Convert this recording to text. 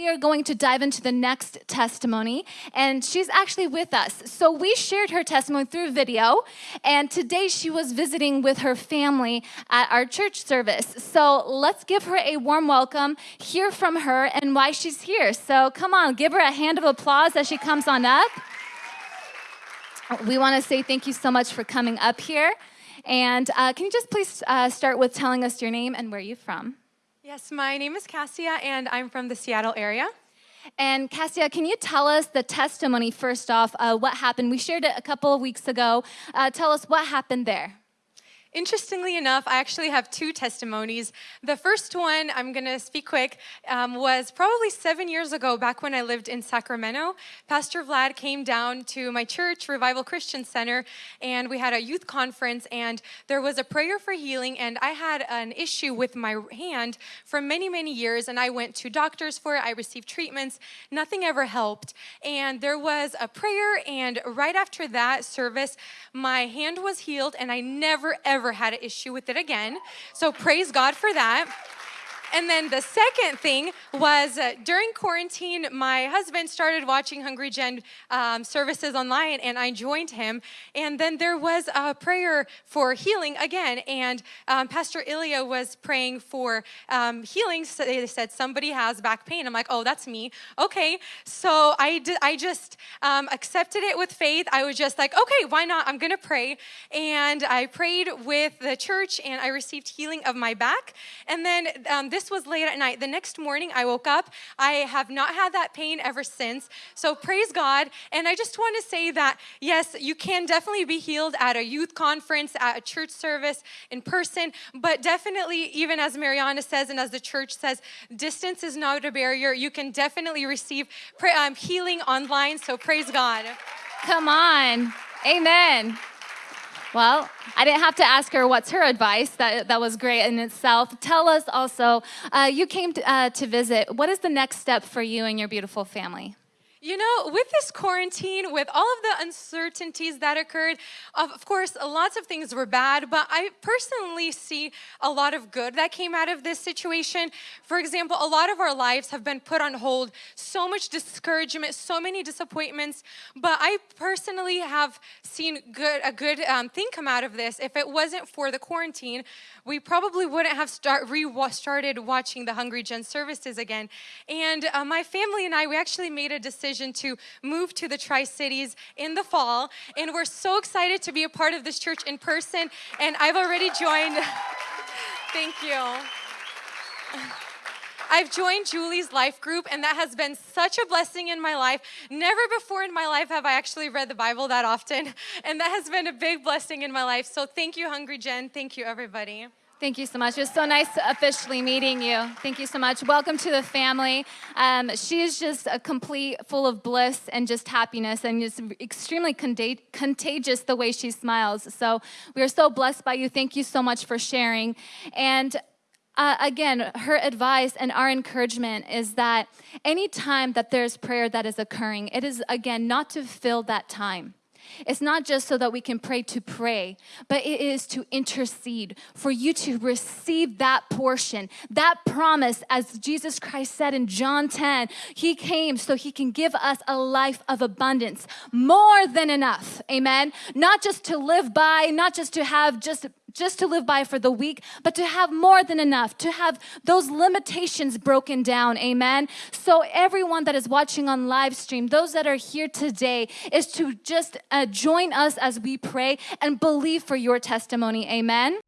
We are going to dive into the next testimony, and she's actually with us. So, we shared her testimony through video, and today she was visiting with her family at our church service. So, let's give her a warm welcome, hear from her, and why she's here. So, come on, give her a hand of applause as she comes on up. We want to say thank you so much for coming up here. And uh, can you just please uh, start with telling us your name and where you're from? Yes, my name is Cassia, and I'm from the Seattle area. And Cassia, can you tell us the testimony first off? Uh, what happened? We shared it a couple of weeks ago. Uh, tell us what happened there. Interestingly enough, I actually have two testimonies. The first one, I'm going to speak quick, um, was probably seven years ago, back when I lived in Sacramento. Pastor Vlad came down to my church, Revival Christian Center, and we had a youth conference, and there was a prayer for healing. And I had an issue with my hand for many, many years, and I went to doctors for it. I received treatments, nothing ever helped. And there was a prayer, and right after that service, my hand was healed, and I never ever ever had an issue with it again. So praise God for that. And then the second thing was uh, during quarantine, my husband started watching Hungry Gen um, services online, and I joined him. And then there was a prayer for healing again, and um, Pastor Ilya was praying for um, healing. So they said somebody has back pain. I'm like, oh, that's me. Okay, so I did. I just um, accepted it with faith. I was just like, okay, why not? I'm gonna pray, and I prayed with the church, and I received healing of my back. And then um, this this was late at night. The next morning, I woke up. I have not had that pain ever since. So praise God. And I just want to say that, yes, you can definitely be healed at a youth conference, at a church service, in person. But definitely, even as Mariana says and as the church says, distance is not a barrier. You can definitely receive um, healing online. So praise God. Come on. Amen. Well, I didn't have to ask her what's her advice. That, that was great in itself. Tell us also, uh, you came to, uh, to visit. What is the next step for you and your beautiful family? You know, with this quarantine, with all of the uncertainties that occurred, of course, lots of things were bad, but I personally see a lot of good that came out of this situation. For example, a lot of our lives have been put on hold, so much discouragement, so many disappointments, but I personally have seen good a good um, thing come out of this. If it wasn't for the quarantine, we probably wouldn't have start, restarted watching the Hungry Gen services again. And uh, my family and I, we actually made a decision decision to move to the Tri Cities in the fall. And we're so excited to be a part of this church in person. And I've already joined. Thank you. I've joined Julie's life group, and that has been such a blessing in my life. Never before in my life have I actually read the Bible that often, and that has been a big blessing in my life. So thank you, Hungry Gen. Thank you, everybody. Thank you so much. It was so nice officially meeting you. Thank you so much. Welcome to the family. Um, she is just a complete, full of bliss and just happiness, and just extremely contagious the way she smiles. So we are so blessed by you. Thank you so much for sharing. And uh, again, her advice and our encouragement is that any time that there's prayer that is occurring, it is again not to fill that time. It's not just so that we can pray to pray, but it is to intercede for you to receive that portion, that promise, as Jesus Christ said in John 10. He came so he can give us a life of abundance, more than enough. Amen. Not just to live by, not just to have just just to live by for the week, but to have more than enough, to have those limitations broken down. Amen. So, everyone that is watching on live stream, those that are here today, is to just uh, join us as we pray and believe for your testimony. Amen.